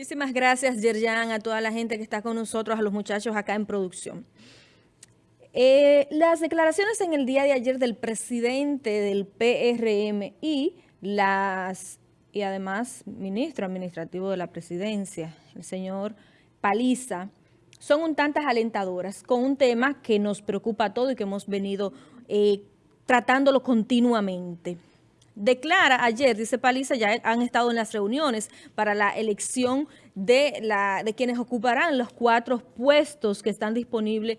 Muchísimas gracias, Yerjan, a toda la gente que está con nosotros, a los muchachos acá en producción. Eh, las declaraciones en el día de ayer del presidente del PRM y las y además ministro administrativo de la presidencia, el señor Paliza, son un tantas alentadoras con un tema que nos preocupa a todos y que hemos venido eh, tratándolo continuamente. Declara ayer, dice Paliza, ya han estado en las reuniones para la elección de, la, de quienes ocuparán los cuatro puestos que están disponibles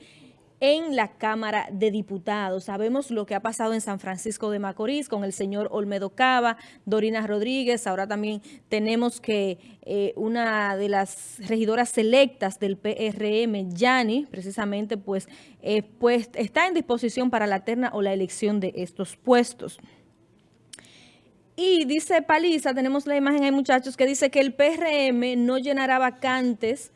en la Cámara de Diputados. Sabemos lo que ha pasado en San Francisco de Macorís con el señor Olmedo Cava, Dorina Rodríguez. Ahora también tenemos que eh, una de las regidoras selectas del PRM, Yani, precisamente, pues, eh, pues está en disposición para la terna o la elección de estos puestos. Y dice Paliza, tenemos la imagen ahí muchachos, que dice que el PRM no llenará vacantes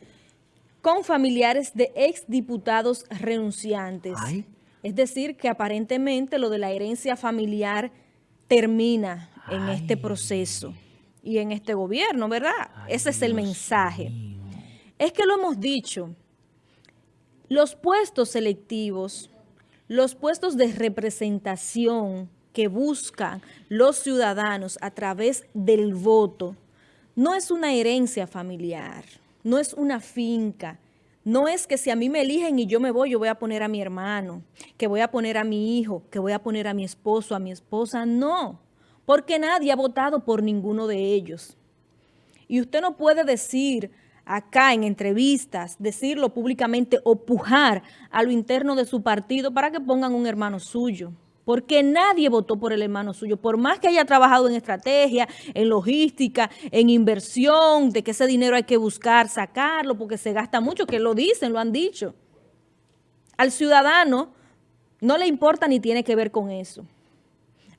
con familiares de exdiputados renunciantes. Es decir, que aparentemente lo de la herencia familiar termina en este proceso y en este gobierno, ¿verdad? Ese es el mensaje. Es que lo hemos dicho, los puestos selectivos, los puestos de representación que buscan los ciudadanos a través del voto. No es una herencia familiar, no es una finca, no es que si a mí me eligen y yo me voy, yo voy a poner a mi hermano, que voy a poner a mi hijo, que voy a poner a mi esposo, a mi esposa, no, porque nadie ha votado por ninguno de ellos. Y usted no puede decir acá en entrevistas, decirlo públicamente o pujar a lo interno de su partido para que pongan un hermano suyo porque nadie votó por el hermano suyo, por más que haya trabajado en estrategia, en logística, en inversión, de que ese dinero hay que buscar, sacarlo, porque se gasta mucho, que lo dicen, lo han dicho. Al ciudadano no le importa ni tiene que ver con eso.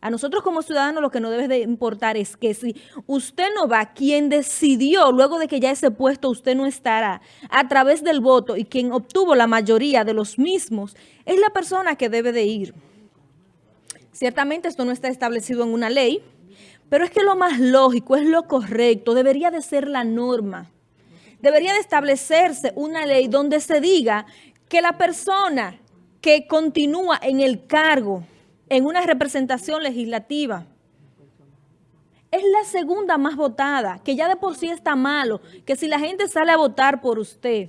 A nosotros como ciudadanos lo que nos debe de importar es que si usted no va, quien decidió luego de que ya ese puesto usted no estará, a través del voto y quien obtuvo la mayoría de los mismos, es la persona que debe de ir. Ciertamente esto no está establecido en una ley, pero es que lo más lógico, es lo correcto, debería de ser la norma. Debería de establecerse una ley donde se diga que la persona que continúa en el cargo, en una representación legislativa, es la segunda más votada, que ya de por sí está malo, que si la gente sale a votar por usted,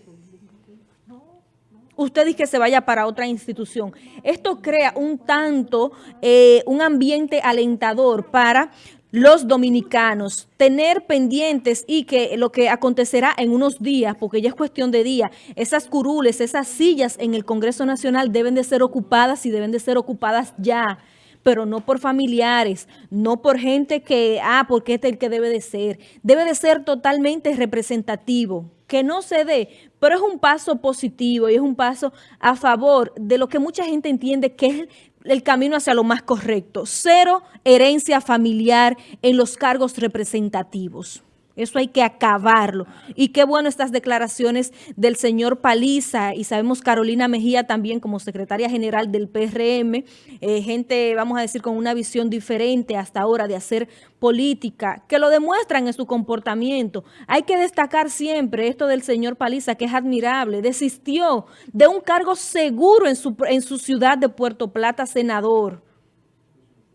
usted dice que se vaya para otra institución. Esto crea un tanto, eh, un ambiente alentador para los dominicanos, tener pendientes y que lo que acontecerá en unos días, porque ya es cuestión de días, esas curules, esas sillas en el Congreso Nacional deben de ser ocupadas y deben de ser ocupadas ya pero no por familiares, no por gente que, ah, porque este es el que debe de ser. Debe de ser totalmente representativo, que no se dé, pero es un paso positivo y es un paso a favor de lo que mucha gente entiende que es el camino hacia lo más correcto. Cero herencia familiar en los cargos representativos. Eso hay que acabarlo. Y qué bueno estas declaraciones del señor Paliza y sabemos Carolina Mejía también como secretaria general del PRM, eh, gente, vamos a decir, con una visión diferente hasta ahora de hacer política, que lo demuestran en su comportamiento. Hay que destacar siempre esto del señor Paliza, que es admirable. Desistió de un cargo seguro en su, en su ciudad de Puerto Plata, senador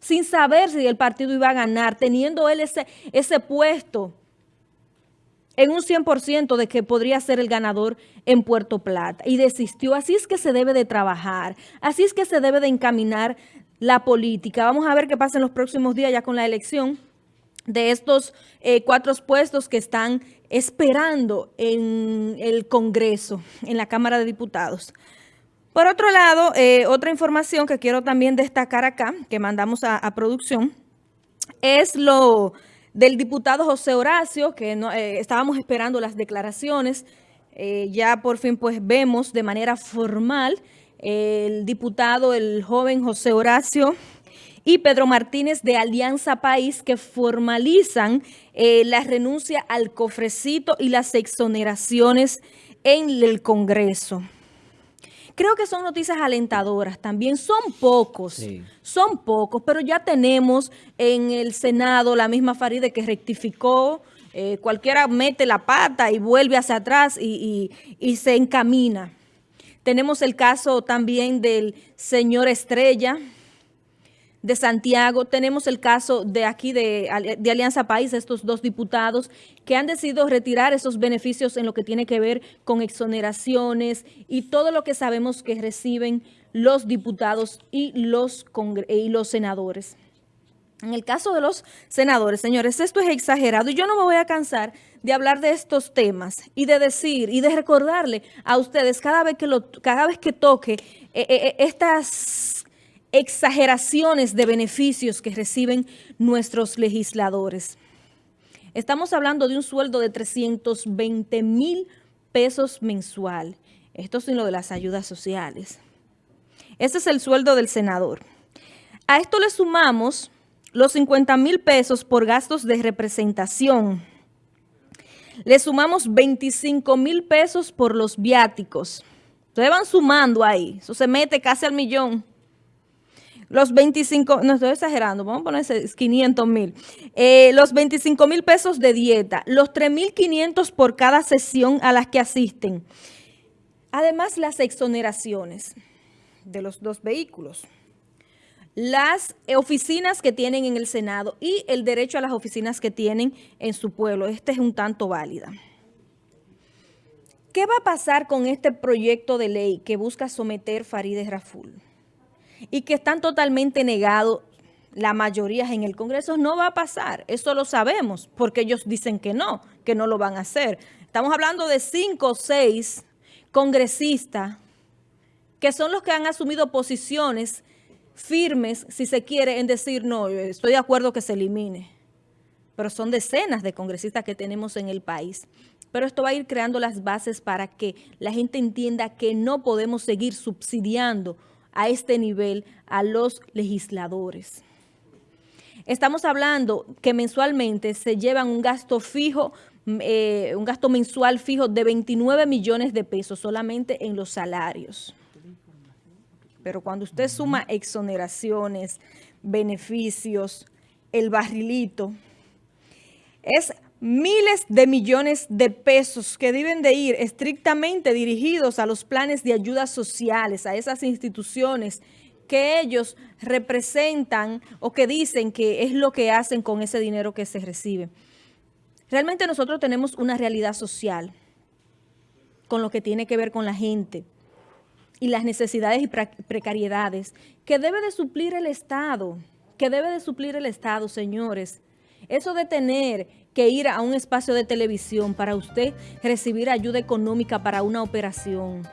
sin saber si el partido iba a ganar, teniendo él ese, ese puesto en un 100% de que podría ser el ganador en Puerto Plata y desistió. Así es que se debe de trabajar, así es que se debe de encaminar la política. Vamos a ver qué pasa en los próximos días ya con la elección de estos eh, cuatro puestos que están esperando en el Congreso, en la Cámara de Diputados. Por otro lado, eh, otra información que quiero también destacar acá, que mandamos a, a producción, es lo del diputado José Horacio, que no, eh, estábamos esperando las declaraciones. Eh, ya por fin pues vemos de manera formal el diputado, el joven José Horacio y Pedro Martínez de Alianza País que formalizan eh, la renuncia al cofrecito y las exoneraciones en el Congreso. Creo que son noticias alentadoras también. Son pocos, son pocos, pero ya tenemos en el Senado la misma Faride que rectificó. Eh, cualquiera mete la pata y vuelve hacia atrás y, y se encamina. Tenemos el caso también del señor Estrella, de Santiago. Tenemos el caso de aquí de, Alianza País, estos dos diputados que han decidido retirar esos beneficios en lo que tiene que ver con exoneraciones y todo lo que sabemos que reciben los diputados y los, y los senadores. En el caso de los senadores, señores, esto es exagerado y yo no me voy a cansar de hablar de estos temas y de decir y de recordarle a ustedes cada vez que, lo, cada vez que toque eh, eh, eh, estas exageraciones de beneficios que reciben nuestros legisladores. Estamos hablando de un sueldo de 320 mil pesos mensual. Esto sin lo de las ayudas sociales. Este es el sueldo del senador. A esto le sumamos los 50 mil pesos por gastos de representación. Le sumamos 25 mil pesos por los viáticos. Ustedes van sumando ahí. Eso se mete casi al millón. Los 25, no estoy exagerando, vamos a poner 500 mil. Eh, los 25 mil pesos de dieta, los 3.500 por cada sesión a las que asisten. Además, las exoneraciones de los dos vehículos. Las oficinas que tienen en el Senado y el derecho a las oficinas que tienen en su pueblo. Este es un tanto válida. ¿Qué va a pasar con este proyecto de ley que busca someter Farideh Raful? Y que están totalmente negados la mayoría en el Congreso, no va a pasar. Eso lo sabemos, porque ellos dicen que no, que no lo van a hacer. Estamos hablando de cinco o seis congresistas que son los que han asumido posiciones firmes, si se quiere, en decir, no, estoy de acuerdo que se elimine. Pero son decenas de congresistas que tenemos en el país. Pero esto va a ir creando las bases para que la gente entienda que no podemos seguir subsidiando a este nivel a los legisladores. Estamos hablando que mensualmente se llevan un gasto fijo, eh, un gasto mensual fijo de 29 millones de pesos solamente en los salarios. Pero cuando usted suma exoneraciones, beneficios, el barrilito, es miles de millones de pesos que deben de ir estrictamente dirigidos a los planes de ayudas sociales, a esas instituciones que ellos representan o que dicen que es lo que hacen con ese dinero que se recibe. Realmente nosotros tenemos una realidad social con lo que tiene que ver con la gente y las necesidades y precariedades que debe de suplir el Estado, que debe de suplir el Estado, señores. Eso de tener que ir a un espacio de televisión para usted recibir ayuda económica para una operación,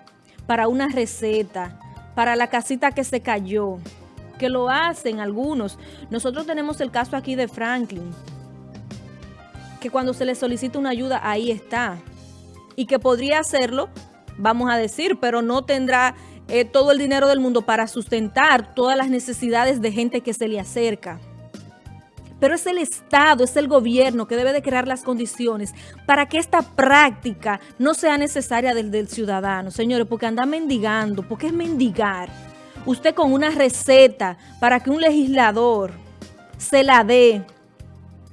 para una receta, para la casita que se cayó, que lo hacen algunos. Nosotros tenemos el caso aquí de Franklin, que cuando se le solicita una ayuda, ahí está. Y que podría hacerlo, vamos a decir, pero no tendrá eh, todo el dinero del mundo para sustentar todas las necesidades de gente que se le acerca. Pero es el Estado, es el gobierno que debe de crear las condiciones para que esta práctica no sea necesaria del, ciudadano, señores, porque anda mendigando, porque es mendigar. Usted con una receta para que un legislador se la dé,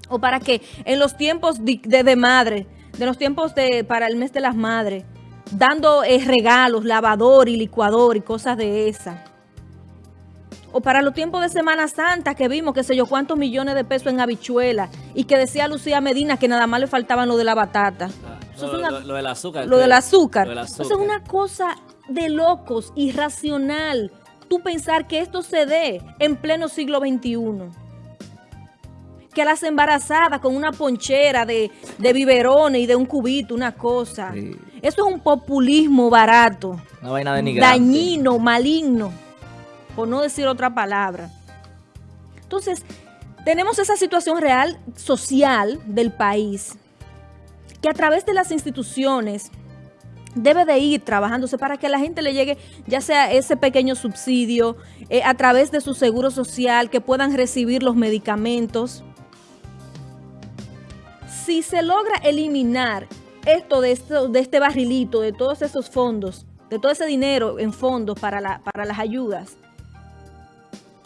o para que en los tiempos de, madre, de los tiempos de para el mes de las madres, dando eh, regalos, lavador y licuador y cosas de esas o para los tiempos de Semana Santa que vimos, que sé yo, cuántos millones de pesos en habichuela y que decía Lucía Medina que nada más le faltaban lo de la batata. lo, del azúcar. Lo del azúcar. Eso es una cosa de locos, irracional, tú pensar que esto se dé en pleno siglo XXI. Que las embarazadas con una ponchera de, de biberones y de un cubito, una cosa. Eso es un populismo barato. Una vaina Dañino, maligno por no decir otra palabra. Entonces, tenemos esa situación real social del país que a través de las instituciones debe de ir trabajándose para que a la gente le llegue ya sea ese pequeño subsidio, eh, a través de su seguro social, que puedan recibir los medicamentos. Si se logra eliminar esto de, esto, de este barrilito, de todos esos fondos, de todo ese dinero en fondos para, para las ayudas,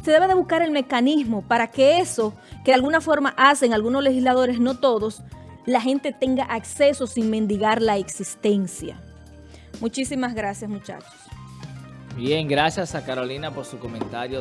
se debe de buscar el mecanismo para que eso, que de alguna forma hacen algunos legisladores, no todos, la gente tenga acceso sin mendigar la existencia. Muchísimas gracias, muchachos. Bien, gracias a Carolina por su comentario.